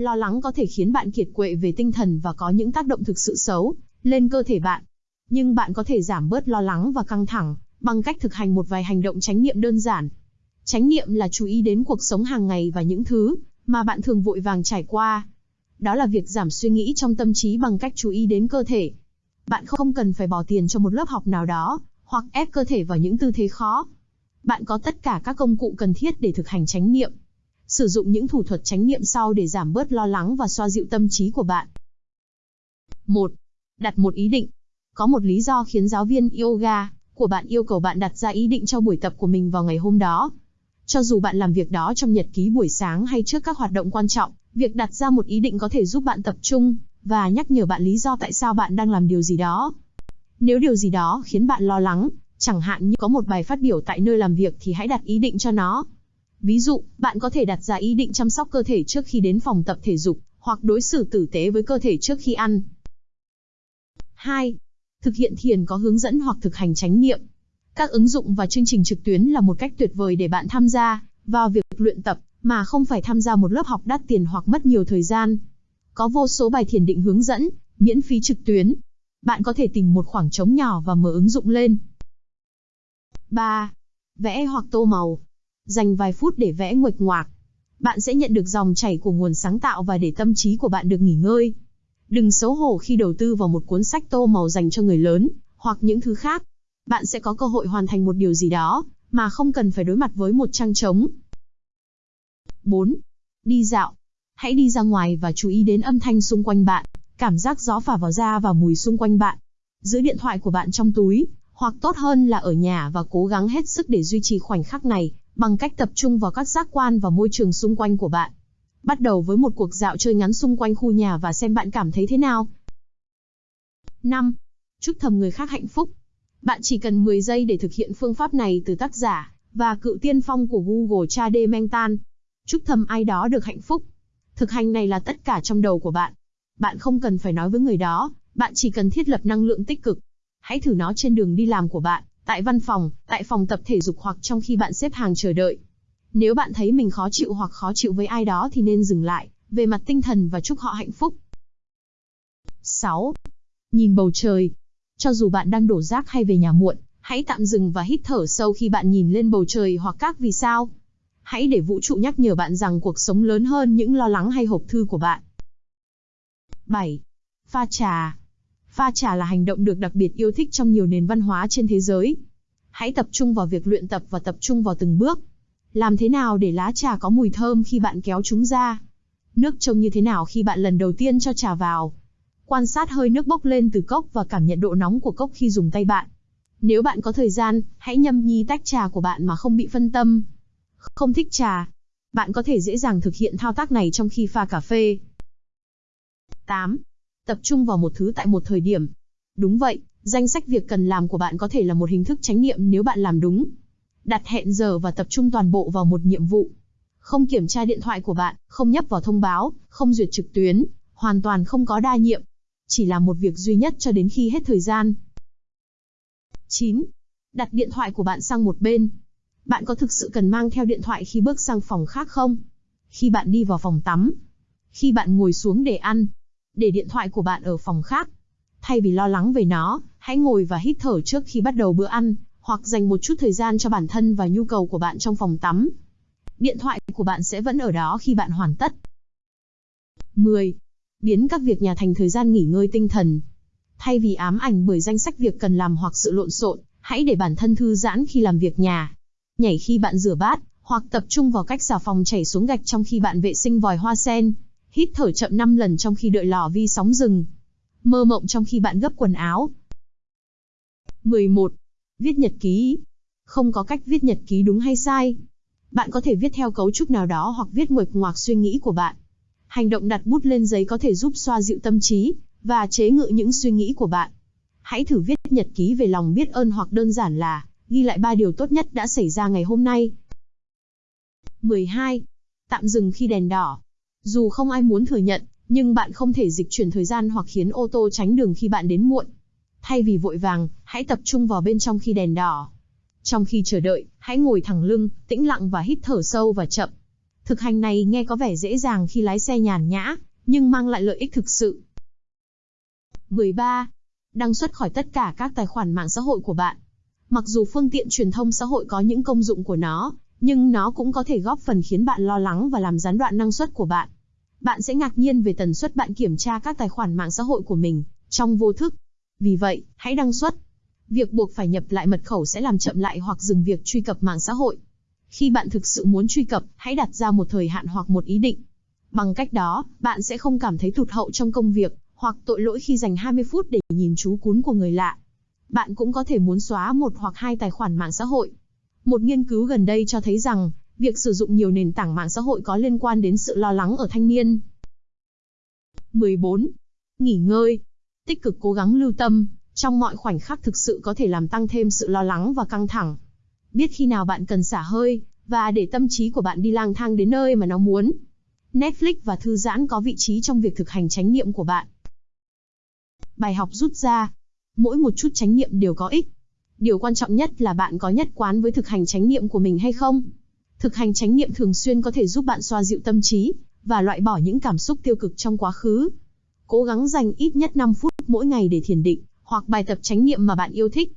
Lo lắng có thể khiến bạn kiệt quệ về tinh thần và có những tác động thực sự xấu lên cơ thể bạn. Nhưng bạn có thể giảm bớt lo lắng và căng thẳng bằng cách thực hành một vài hành động chánh niệm đơn giản. Chánh niệm là chú ý đến cuộc sống hàng ngày và những thứ mà bạn thường vội vàng trải qua. Đó là việc giảm suy nghĩ trong tâm trí bằng cách chú ý đến cơ thể. Bạn không cần phải bỏ tiền cho một lớp học nào đó, hoặc ép cơ thể vào những tư thế khó. Bạn có tất cả các công cụ cần thiết để thực hành chánh niệm. Sử dụng những thủ thuật chánh niệm sau để giảm bớt lo lắng và xoa dịu tâm trí của bạn. 1. Đặt một ý định. Có một lý do khiến giáo viên yoga của bạn yêu cầu bạn đặt ra ý định cho buổi tập của mình vào ngày hôm đó. Cho dù bạn làm việc đó trong nhật ký buổi sáng hay trước các hoạt động quan trọng, việc đặt ra một ý định có thể giúp bạn tập trung và nhắc nhở bạn lý do tại sao bạn đang làm điều gì đó. Nếu điều gì đó khiến bạn lo lắng, chẳng hạn như có một bài phát biểu tại nơi làm việc thì hãy đặt ý định cho nó. Ví dụ, bạn có thể đặt ra ý định chăm sóc cơ thể trước khi đến phòng tập thể dục, hoặc đối xử tử tế với cơ thể trước khi ăn. 2. Thực hiện thiền có hướng dẫn hoặc thực hành chánh niệm. Các ứng dụng và chương trình trực tuyến là một cách tuyệt vời để bạn tham gia vào việc luyện tập mà không phải tham gia một lớp học đắt tiền hoặc mất nhiều thời gian. Có vô số bài thiền định hướng dẫn, miễn phí trực tuyến. Bạn có thể tìm một khoảng trống nhỏ và mở ứng dụng lên. 3. Vẽ hoặc tô màu. Dành vài phút để vẽ nguệch ngoạc. Bạn sẽ nhận được dòng chảy của nguồn sáng tạo và để tâm trí của bạn được nghỉ ngơi. Đừng xấu hổ khi đầu tư vào một cuốn sách tô màu dành cho người lớn, hoặc những thứ khác. Bạn sẽ có cơ hội hoàn thành một điều gì đó, mà không cần phải đối mặt với một trang trống. 4. Đi dạo. Hãy đi ra ngoài và chú ý đến âm thanh xung quanh bạn, cảm giác gió phả vào da và mùi xung quanh bạn. Giữ điện thoại của bạn trong túi, hoặc tốt hơn là ở nhà và cố gắng hết sức để duy trì khoảnh khắc này, bằng cách tập trung vào các giác quan và môi trường xung quanh của bạn. Bắt đầu với một cuộc dạo chơi ngắn xung quanh khu nhà và xem bạn cảm thấy thế nào. 5. Chúc thầm người khác hạnh phúc. Bạn chỉ cần 10 giây để thực hiện phương pháp này từ tác giả và cựu tiên phong của Google Chade Mentan. Chúc thầm ai đó được hạnh phúc. Thực hành này là tất cả trong đầu của bạn. Bạn không cần phải nói với người đó, bạn chỉ cần thiết lập năng lượng tích cực. Hãy thử nó trên đường đi làm của bạn, tại văn phòng, tại phòng tập thể dục hoặc trong khi bạn xếp hàng chờ đợi. Nếu bạn thấy mình khó chịu hoặc khó chịu với ai đó thì nên dừng lại, về mặt tinh thần và chúc họ hạnh phúc. 6. Nhìn bầu trời. Cho dù bạn đang đổ rác hay về nhà muộn, hãy tạm dừng và hít thở sâu khi bạn nhìn lên bầu trời hoặc các vì sao. Hãy để vũ trụ nhắc nhở bạn rằng cuộc sống lớn hơn những lo lắng hay hộp thư của bạn. 7. Pha trà. Pha trà là hành động được đặc biệt yêu thích trong nhiều nền văn hóa trên thế giới. Hãy tập trung vào việc luyện tập và tập trung vào từng bước. Làm thế nào để lá trà có mùi thơm khi bạn kéo chúng ra? Nước trông như thế nào khi bạn lần đầu tiên cho trà vào? Quan sát hơi nước bốc lên từ cốc và cảm nhận độ nóng của cốc khi dùng tay bạn. Nếu bạn có thời gian, hãy nhâm nhi tách trà của bạn mà không bị phân tâm. Không thích trà. Bạn có thể dễ dàng thực hiện thao tác này trong khi pha cà phê. 8. Tập trung vào một thứ tại một thời điểm. Đúng vậy, danh sách việc cần làm của bạn có thể là một hình thức chánh niệm nếu bạn làm đúng. Đặt hẹn giờ và tập trung toàn bộ vào một nhiệm vụ. Không kiểm tra điện thoại của bạn, không nhấp vào thông báo, không duyệt trực tuyến, hoàn toàn không có đa nhiệm. Chỉ làm một việc duy nhất cho đến khi hết thời gian. 9. Đặt điện thoại của bạn sang một bên. Bạn có thực sự cần mang theo điện thoại khi bước sang phòng khác không? Khi bạn đi vào phòng tắm? Khi bạn ngồi xuống để ăn? Để điện thoại của bạn ở phòng khác? Thay vì lo lắng về nó, hãy ngồi và hít thở trước khi bắt đầu bữa ăn, hoặc dành một chút thời gian cho bản thân và nhu cầu của bạn trong phòng tắm. Điện thoại của bạn sẽ vẫn ở đó khi bạn hoàn tất. 10. Biến các việc nhà thành thời gian nghỉ ngơi tinh thần. Thay vì ám ảnh bởi danh sách việc cần làm hoặc sự lộn xộn, hãy để bản thân thư giãn khi làm việc nhà nhảy khi bạn rửa bát, hoặc tập trung vào cách xà phòng chảy xuống gạch trong khi bạn vệ sinh vòi hoa sen. Hít thở chậm 5 lần trong khi đợi lò vi sóng rừng. Mơ mộng trong khi bạn gấp quần áo. 11. Viết nhật ký. Không có cách viết nhật ký đúng hay sai. Bạn có thể viết theo cấu trúc nào đó hoặc viết nguệch ngoạc suy nghĩ của bạn. Hành động đặt bút lên giấy có thể giúp xoa dịu tâm trí và chế ngự những suy nghĩ của bạn. Hãy thử viết nhật ký về lòng biết ơn hoặc đơn giản là, ghi lại ba điều tốt nhất đã xảy ra ngày hôm nay. 12. Tạm dừng khi đèn đỏ. Dù không ai muốn thừa nhận, nhưng bạn không thể dịch chuyển thời gian hoặc khiến ô tô tránh đường khi bạn đến muộn. Thay vì vội vàng, hãy tập trung vào bên trong khi đèn đỏ. Trong khi chờ đợi, hãy ngồi thẳng lưng, tĩnh lặng và hít thở sâu và chậm. Thực hành này nghe có vẻ dễ dàng khi lái xe nhàn nhã, nhưng mang lại lợi ích thực sự. 13. Đăng xuất khỏi tất cả các tài khoản mạng xã hội của bạn. Mặc dù phương tiện truyền thông xã hội có những công dụng của nó, nhưng nó cũng có thể góp phần khiến bạn lo lắng và làm gián đoạn năng suất của bạn. Bạn sẽ ngạc nhiên về tần suất bạn kiểm tra các tài khoản mạng xã hội của mình, trong vô thức. Vì vậy, hãy đăng xuất. Việc buộc phải nhập lại mật khẩu sẽ làm chậm lại hoặc dừng việc truy cập mạng xã hội. Khi bạn thực sự muốn truy cập, hãy đặt ra một thời hạn hoặc một ý định. Bằng cách đó, bạn sẽ không cảm thấy thụt hậu trong công việc, hoặc tội lỗi khi dành 20 phút để nhìn chú cún của người lạ. Bạn cũng có thể muốn xóa một hoặc hai tài khoản mạng xã hội. Một nghiên cứu gần đây cho thấy rằng, việc sử dụng nhiều nền tảng mạng xã hội có liên quan đến sự lo lắng ở thanh niên. 14. Nghỉ ngơi. Tích cực cố gắng lưu tâm, trong mọi khoảnh khắc thực sự có thể làm tăng thêm sự lo lắng và căng thẳng. Biết khi nào bạn cần xả hơi, và để tâm trí của bạn đi lang thang đến nơi mà nó muốn. Netflix và thư giãn có vị trí trong việc thực hành chánh niệm của bạn. Bài học rút ra. Mỗi một chút chánh niệm đều có ích. Điều quan trọng nhất là bạn có nhất quán với thực hành chánh niệm của mình hay không. Thực hành chánh niệm thường xuyên có thể giúp bạn xoa dịu tâm trí và loại bỏ những cảm xúc tiêu cực trong quá khứ. Cố gắng dành ít nhất 5 phút mỗi ngày để thiền định hoặc bài tập chánh niệm mà bạn yêu thích.